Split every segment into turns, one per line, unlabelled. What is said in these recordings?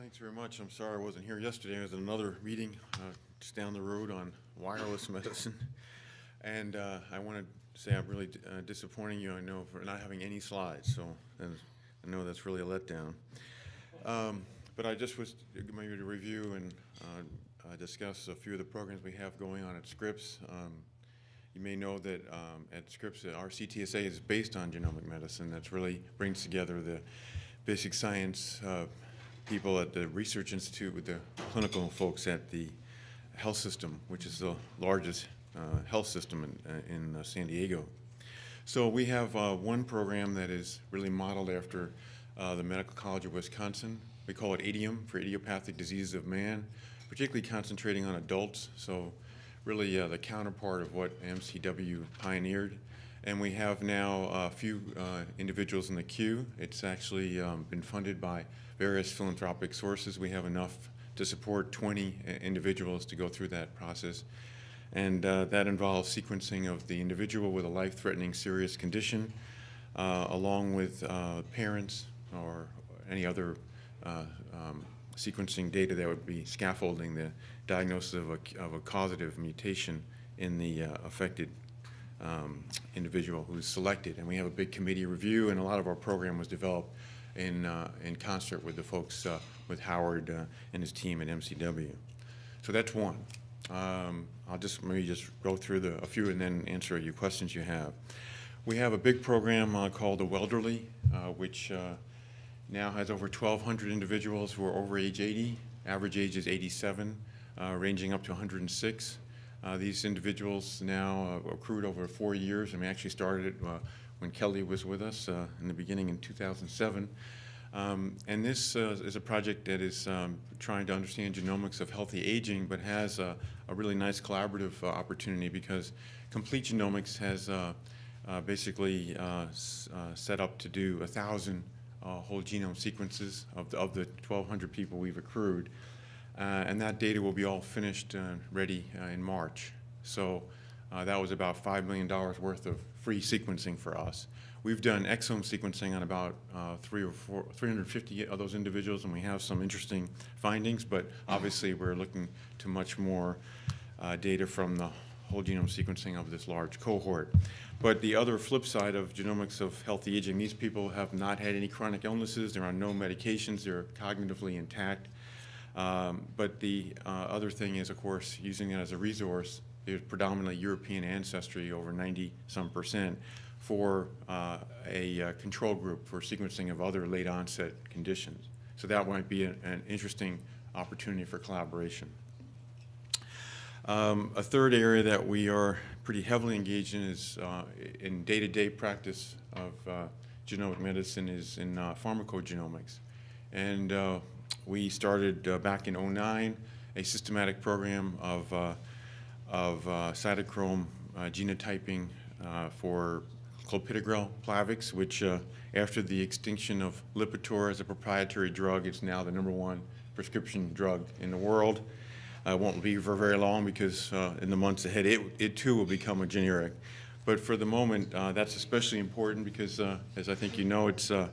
Thanks very much. I'm sorry I wasn't here yesterday. I was in another meeting uh, just down the road on wireless medicine. And uh, I want to say I'm really uh, disappointing you, I know, for not having any slides. So I know that's really a letdown. Um, But I just was maybe to review and uh, uh, discuss a few of the programs we have going on at Scripps. Um, You may know that um, at Scripps, our CTSA is based on genomic medicine. That's really brings together the basic science uh, people at the Research Institute with the clinical folks at the health system, which is the largest uh, health system in, uh, in uh, San Diego. So we have uh, one program that is really modeled after uh, the Medical College of Wisconsin. We call it IDIOM for Idiopathic Diseases of Man, particularly concentrating on adults. So really uh, the counterpart of what MCW pioneered. And we have now a few individuals in the queue. It's actually um, been funded by various philanthropic sources. We have enough to support 20 individuals to go through that process. And uh, that involves sequencing of the individual with a life-threatening serious condition, uh, along with uh, parents or any other uh, um, sequencing data that would be scaffolding the diagnosis of a, of a causative mutation in the uh, affected um, individual who's selected. And we have a big committee review, and a lot of our program was developed in, uh, in concert with the folks, uh, with Howard uh, and his team at MCW. So that's one. Um, I'll just maybe just go through the, a few and then answer your questions you have. We have a big program uh, called the Wellderly, uh, which uh, now has over 1,200 individuals who are over age 80. Average age is 87, uh, ranging up to 106. Uh, These individuals now accrued over four years, and we actually started when Kelly was with us uh, in the beginning in 2007. Um, And this uh, is a project that is um, trying to understand genomics of healthy aging, but has a a really nice collaborative uh, opportunity because Complete Genomics has uh, uh, basically uh, uh, set up to do a 1,000 uh, whole genome sequences of the of the 1,200 people we've accrued. And that data will be all finished, uh, ready in March. So uh, that was about $5 million worth of free sequencing for us. We've done exome sequencing on about uh, three or four, 350 of those individuals, and we have some interesting findings, but obviously we're looking to much more uh, data from the whole genome sequencing of this large cohort. But the other flip side of genomics of healthy aging, these people have not had any chronic illnesses, they're on no medications, they're cognitively intact. Um, But the uh, other thing is, of course, using it as a resource, predominantly European ancestry, over 90-some percent, for uh, a uh, control group for sequencing of other late onset conditions. So that might be an an interesting opportunity for collaboration. Um, A third area that we are pretty heavily engaged in is uh, in day-to-day practice of uh, genomic medicine is in uh, pharmacogenomics. And uh, we started back in '09 a systematic program of, of uh, cytochrome uh, genotyping uh, for clopidogrel Plavix, which after the extinction of Lipitor as a proprietary drug, it's now the number one prescription drug in the world. Uh, won't be for very long because in the months ahead, it, it too will become a generic. But for the moment, uh, that's especially important because, uh, as I think you know, it's, uh,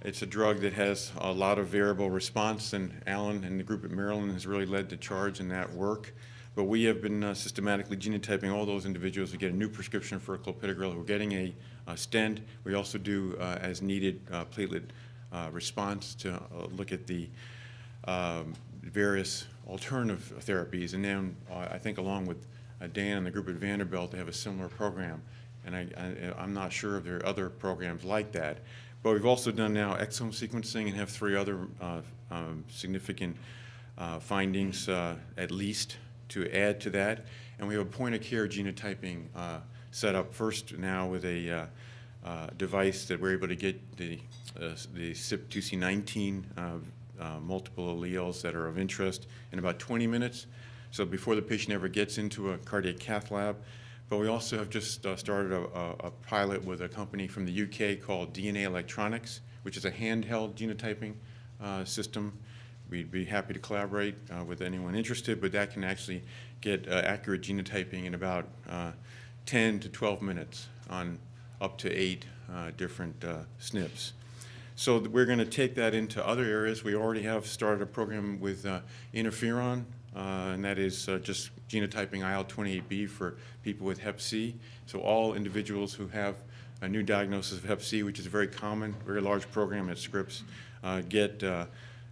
it's a drug that has a lot of variable response, and Alan and the group at Maryland has really led the charge in that work. But we have been uh, systematically genotyping all those individuals who get a new prescription for clopidogrel, who are getting a stent. We also do, uh, as needed, uh, platelet uh, response to uh, look at the um, various alternative therapies. And then uh, I think along with Dan and the group at Vanderbilt, they have a similar program. And I, I, I'm not sure if there are other programs like that. But we've also done now exome sequencing and have three other uh, um, significant uh, findings uh, at least to add to that. And we have a point-of-care genotyping uh, set up first now with a uh, uh, device that we're able to get the, uh, the CYP2C19 uh, multiple alleles that are of interest in about 20 minutes. So before the patient ever gets into a cardiac cath lab. But we also have just uh, started a, a, a pilot with a company from the UK called DNA Electronics, which is a handheld genotyping uh, system. We'd be happy to collaborate uh, with anyone interested, but that can actually get uh, accurate genotyping in about uh, 10 to 12 minutes on up to eight uh, different uh, SNPs. So we're going to take that into other areas. We already have started a program with interferon, and that is just genotyping IL-28B for people with Hep C. So all individuals who have a new diagnosis of Hep C, which is a very common, very large program at Scripps, uh, get uh,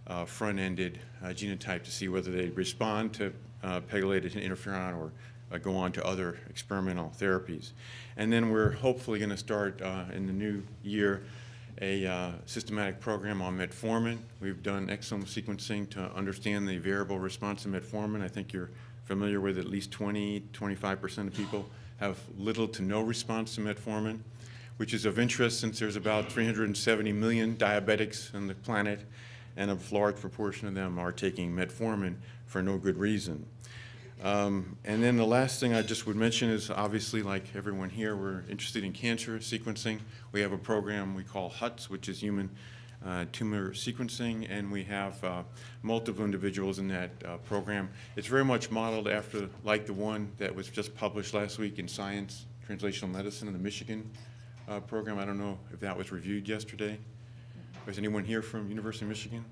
uh, front-ended uh, genotype to see whether they respond to uh, pegylated interferon or uh, go on to other experimental therapies. And then we're hopefully going to start uh, in the new year a systematic program on metformin. We've done exome sequencing to understand the variable response to metformin. I think you're familiar with at least 20, 25% of people have little to no response to metformin, which is of interest since there's about 370 million diabetics on the planet, and a large proportion of them are taking metformin for no good reason. Um, And then the last thing I just would mention is, obviously, like everyone here, we're interested in cancer sequencing. We have a program we call HUTS, which is Human uh, Tumor Sequencing, and we have uh, multiple individuals in that uh, program. It's very much modeled after, like the one that was just published last week in Science Translational Medicine in the Michigan uh, program. I don't know if that was reviewed yesterday. Was anyone here from University of Michigan?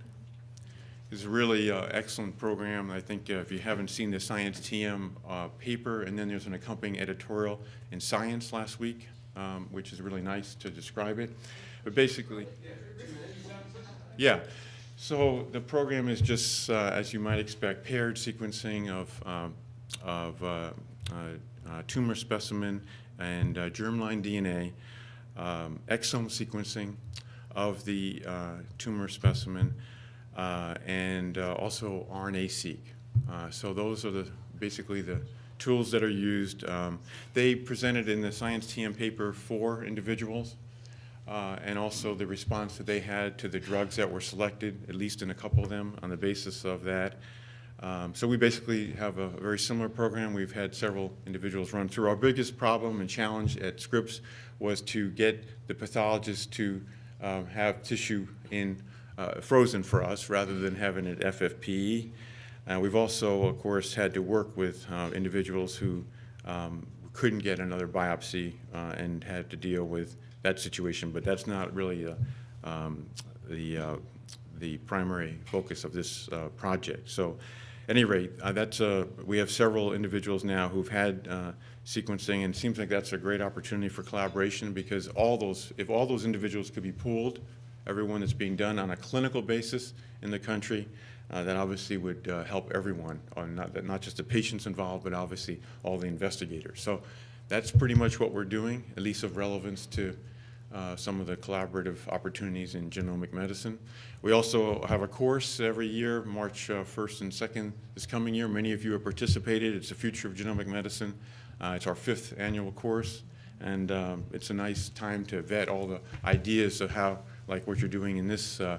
It's a really uh, excellent program. I think uh, if you haven't seen the Science TM uh, paper, and then there's an accompanying editorial in Science last week, um, which is really nice to describe it. But basically, yeah. So the program is just, uh, as you might expect, paired sequencing of, um, of uh, uh, tumor specimen and germline DNA, um, exome sequencing of the uh, tumor specimen, uh, and uh, also RNA-seq. So those are the, basically the tools that are used. Um, They presented in the Science TM paper four individuals, uh, and also the response that they had to the drugs that were selected, at least in a couple of them, on the basis of that. Um, So we basically have a very similar program. We've had several individuals run through. Our biggest problem and challenge at Scripps was to get the pathologists to um, have tissue in, uh, frozen for us, rather than having it FFPE. Uh, We've also, of course, had to work with uh, individuals who um, couldn't get another biopsy uh, and had to deal with that situation, but that's not really uh, um, the, uh, the primary focus of this uh, project. So any rate, uh, that's, uh, we have several individuals now who've had uh, sequencing, and it seems like that's a great opportunity for collaboration because all those, if all those individuals could be pooled, everyone that's being done on a clinical basis in the country, uh, that obviously would uh, help everyone, or not, not just the patients involved, but obviously all the investigators. So that's pretty much what we're doing, at least of relevance to uh, some of the collaborative opportunities in genomic medicine. We also have a course every year, March uh, 1st and 2nd this coming year. Many of you have participated. It's the future of genomic medicine. Uh, It's our fifth annual course, and um, it's a nice time to vet all the ideas of how, like what you're doing in this uh,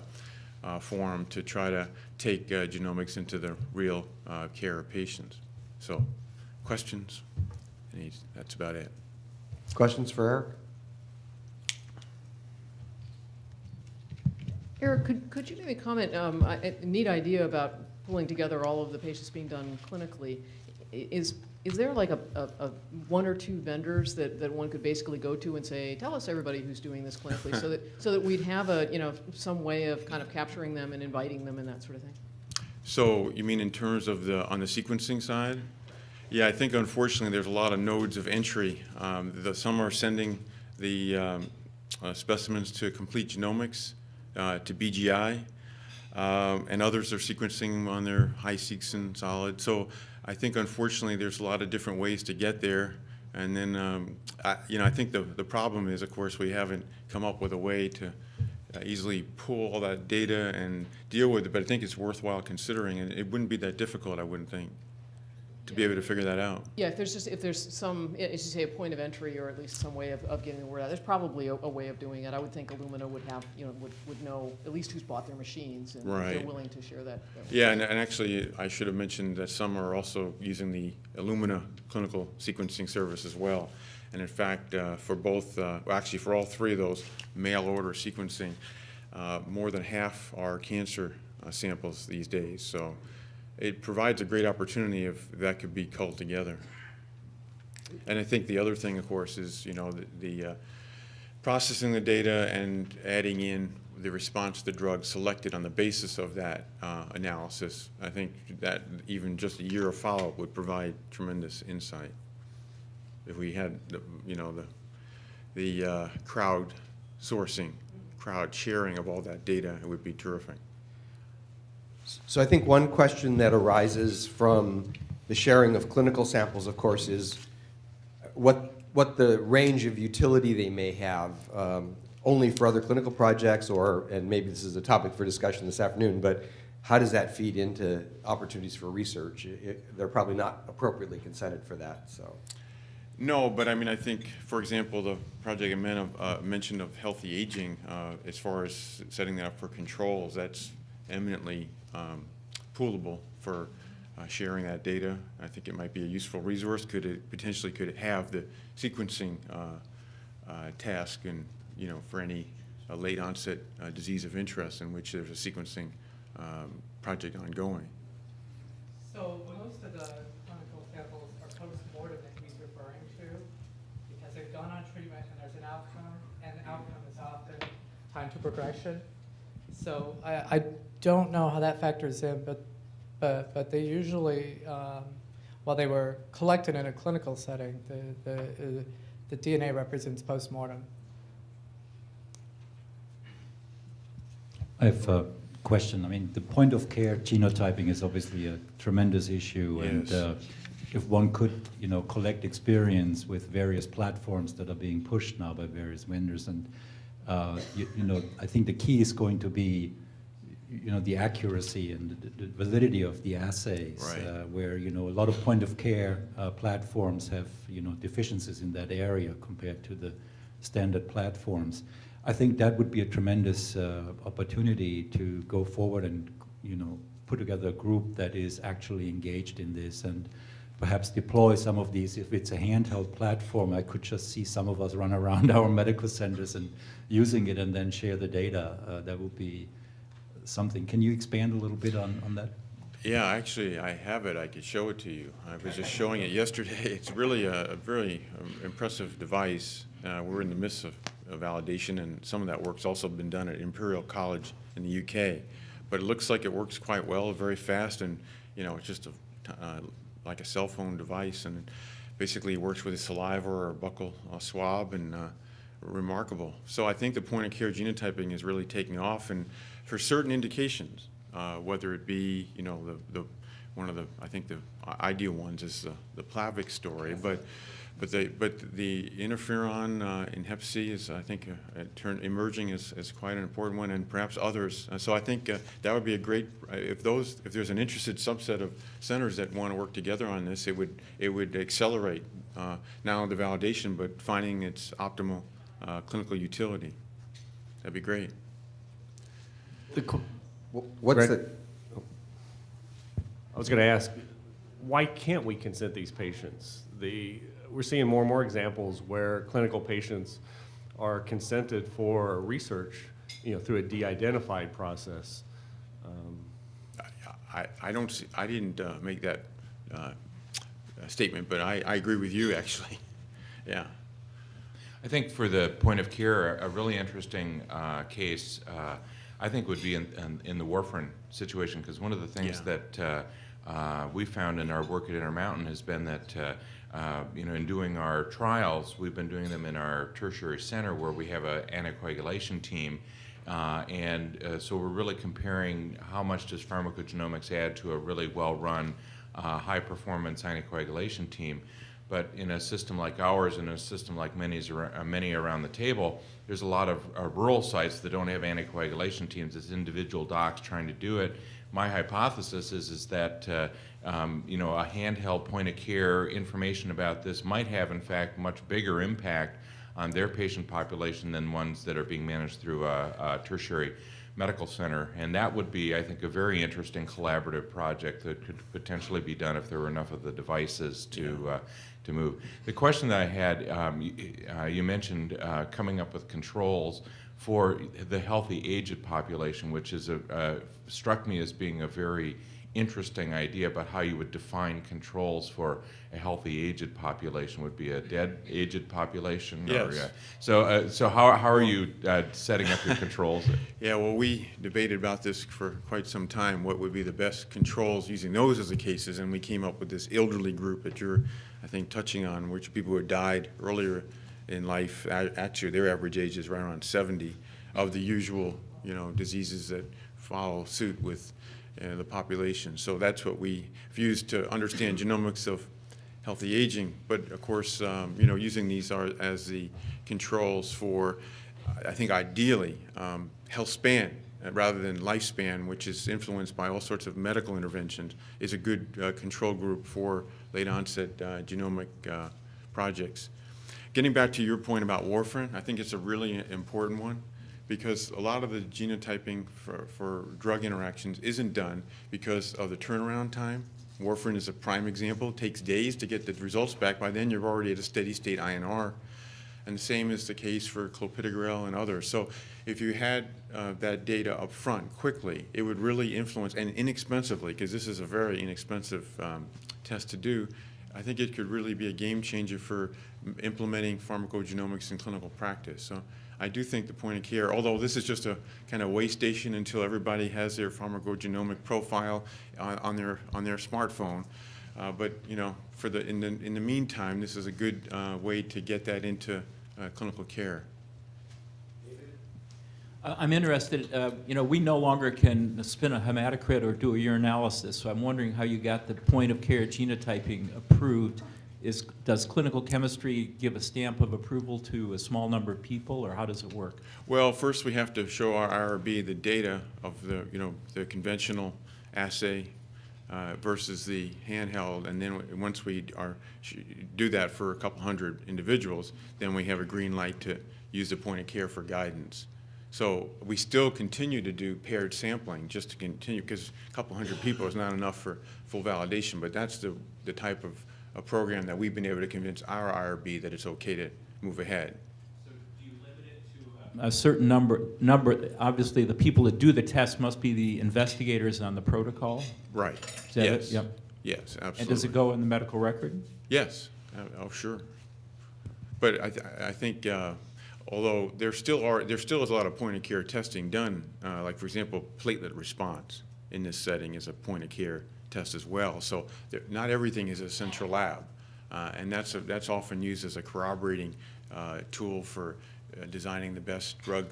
uh, forum, to try to take uh, genomics into the real care of patients. So, questions? That's about it.
Questions for Eric?
Eric, could, could you maybe comment, um, a neat idea about pulling together all of the patients being done clinically. Is, is there like a, a, a one or two vendors that, that one could basically go to and say, tell us everybody who's doing this clinically, so that, so that we'd have a, you know, some way of kind of capturing them and inviting them and that sort of thing?
So you mean in terms of the, on the sequencing side? Yeah, I think unfortunately, there's a lot of nodes of entry. Um, the, some are sending the um, uh, specimens to Complete Genomics, to BGI, um, and others are sequencing on their HiSeq and SOLiD. So I think unfortunately, there's a lot of different ways to get there. And then, um, I, you know, I think the, the problem is, of course, we haven't come up with a way to uh, easily pull all that data and deal with it, but I think it's worthwhile considering, and it wouldn't be that difficult, I wouldn't think, to be able to figure that out.
Yeah, if there's just, if there's some, as you say, a point of entry or at least some way of, of getting the word out, there's probably a, a way of doing it. I would think Illumina would have, you know, would, would know at least who's bought their machines and if they're
Right.
willing to share that. that-
Yeah, and, and actually, I should have mentioned that some are also using the Illumina clinical sequencing service as well. And in fact, uh, for both, uh, well, actually, for all three of those mail order sequencing, uh, more than half are cancer uh, samples these days. So it provides a great opportunity if that could be culled together. And I think the other thing, of course, is, you know, the, the uh, processing the data and adding in the response to the drug selected on the basis of that uh, analysis. I think that even just a year of follow-up would provide tremendous insight. If we had, the you know, the, the uh, crowd sourcing, crowd sharing of all that data, it would be terrific.
So I think one question that arises from the sharing of clinical samples, of course, is what, what the range of utility they may have, um, only for other clinical projects, or, and maybe this is a topic for discussion this afternoon, but how does that feed into opportunities for research? It- They're probably not appropriately consented for that, so.
No, but I mean, I think, for example, the project I uh, mentioned of healthy aging, uh, as far as setting that up for controls, that's eminently um, poolable for uh, sharing that data. I think it might be a useful resource. Could it, potentially, could it have the sequencing uh, uh, task and, you know, for any uh, late onset disease of interest in which there's a sequencing um, project ongoing?
So most of the clinical samples are post-mortem that he's referring to, because they've gone on treatment and there's an outcome, and the outcome is often time to progression. So I, I don't know how that factors in, but, but, but they usually, um, while they were collected in a clinical setting, the, the, uh, the DNA represents post-mortem.
I have a question. I mean, the point of care genotyping is obviously a tremendous issue. And uh, if one could, you know, collect experience with various platforms that are being pushed now by various vendors, and, uh, you, you know, I think the key is going to be, you know, the accuracy and the, the validity of the assays.
Right.
Uh, where, you know, a lot of point of care uh, platforms have, you know, deficiencies in that area compared to the standard platforms. I think that would be a tremendous uh, opportunity to go forward and, you know, put together a group that is actually engaged in this and perhaps deploy some of these. If it's a handheld platform, I could just see some of us run around our medical centers and using it and then share the data. Uh, that would be something. Can you expand a little bit on, on that?
Yeah, actually, I have it. I could show it to you. I was just showing it yesterday. It's really a, a very um, impressive device. Uh, we're in the midst of, of validation, and some of that work's also been done at Imperial College in the UK. But it looks like it works quite well, very fast, and you know, it's just a, uh, like a cell phone device, and basically works with a saliva or a buccal uh, swab, and uh, remarkable. So I think the point of care genotyping is really taking off, and for certain indications, uh, whether it be, you know, the, the, one of the, I think the ideal ones is the, the Plavix story, but, but the, but the interferon uh, in Hep C is, I think, uh, turn, emerging as, as quite an important one, and perhaps others. Uh, so I think uh, that would be a great, uh, if those, if there's an interested subset of centers that want to work together on this, it would, it would accelerate uh, not only the validation, but finding its optimal uh, clinical utility. That'd be great.
The qu-
What's
Greg?
the,
I was going to ask, why can't we consent these patients? The, we're seeing more and more examples where clinical patients are consented for research, you know, through a de-identified process. Um,
I, I don't see, I didn't uh, make that uh, statement, but I, I agree with you, actually. Yeah.
I think for the point of care, a really interesting uh, case, uh, I think would be in, in, in the warfarin situation, because one of the things
Yeah.
that uh, uh, we found in our work at Intermountain has been that, uh, uh, you know, in doing our trials, we've been doing them in our tertiary center where we have an anticoagulation team. Uh, and uh, so we're really comparing how much does pharmacogenomics add to a really well-run, uh, high-performance anticoagulation team. But in a system like ours, and a system like many's, uh, many around the table, there's a lot of uh, rural sites that don't have anticoagulation teams. It's individual docs trying to do it. My hypothesis is, is that uh, um, you know a handheld point of care information about this might have, in fact, much bigger impact on their patient population than ones that are being managed through a, a tertiary medical center. And that would be, I think, a very interesting collaborative project that could potentially be done if there were enough of the devices to, uh, to move. The question that I had, um, you, uh, you mentioned uh, coming up with controls for the healthy aged population, which is a, uh, struck me as being a very interesting idea about how you would define controls for a healthy aged population. Would be a dead aged population? or, uh, so, uh, so how, how are you uh, setting up your controls?
Yeah, well, we debated about this for quite some time, what would be the best controls using those as the cases, and we came up with this elderly group that you're, I think, touching on, which people who had died earlier in life, actually, their average age is right around 70, of the usual, you know, diseases that follow suit with uh, the population. So that's what we used to understand genomics of healthy aging, but of course, um, you know, using these are as the controls for, I think ideally, um, health span, uh, rather than lifespan, which is influenced by all sorts of medical interventions, is a good uh, control group for late onset uh, genomic uh, projects. Getting back to your point about warfarin, I think it's a really important one because a lot of the genotyping for, for drug interactions isn't done because of the turnaround time. Warfarin is a prime example. It takes days to get the results back. By then, you're already at a steady state INR. And the same is the case for clopidogrel and others. So if you had uh, that data up front quickly, it would really influence, and inexpensively, because this is a very inexpensive um, test to do, I think it could really be a game changer for implementing pharmacogenomics in clinical practice. So I do think the point of care, although this is just a kind of way station until everybody has their pharmacogenomic profile on, on their on their smartphone, uh, but you know, for the in the in the meantime, this is a good uh, way to get that into uh, clinical care.
Uh, I'm interested, uh, you know, we no longer can spin a hematocrit or do a urinalysis, so I'm wondering how you got the point-of-care genotyping approved. Is, does clinical chemistry give a stamp of approval to a small number of people, or how does it work?
Well, first we have to show our IRB the data of the, you know, the conventional assay uh, versus the handheld, and then once we are, do that for a couple hundred individuals, then we have a green light to use the point of care for guidance. So we still continue to do paired sampling just to continue, because a couple hundred people is not enough for full validation, but that's the, the type of, a program that we've been able to convince our IRB that it's okay to move ahead.
So do you limit it to A certain number, number, obviously, the people that do the test must be the investigators on the protocol?
Right.
Is that it?
Yes.
Yep.
Yes, absolutely.
And does it go in the medical record?
Yes, Uh, oh, sure. But I, th- I think, uh, although there still are, there still is a lot of point-of-care testing done, uh, like, for example, platelet response in this setting is a point-of-care test as well. So there- not everything is a central lab. Uh, And that's, a- that's often used as a corroborating uh, tool for uh, designing the best drug,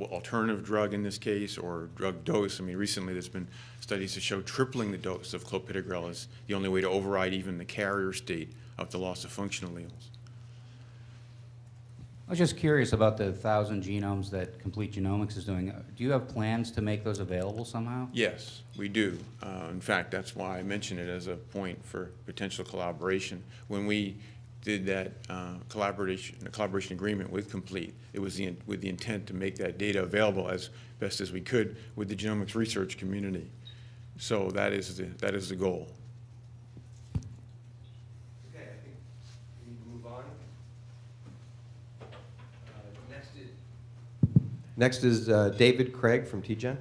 alternative drug in this case, or drug dose. I mean, recently, there's been studies that show tripling the dose of clopidogrel is the only way to override even the carrier state of the loss of functional alleles.
I was just curious about the thousand genomes that Complete Genomics is doing. Do you have plans to make those available somehow?
Yes, we do. Uh, In fact, that's why I mentioned it as a point for potential collaboration. When we did that uh, collaboration, collaboration agreement with Complete, it was the, with the intent to make that data available as best as we could with the genomics research community. So that is the, that is the goal.
Okay, I think we need to move on. Uh, Next is. Next is uh, David Craig from TGen.